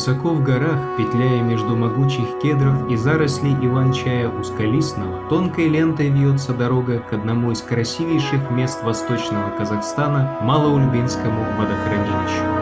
Высоко в горах, петляя между могучих кедров и зарослей иван-чая узколистного, тонкой лентой вьется дорога к одному из красивейших мест восточного Казахстана – Малоульбинскому водохранилищу.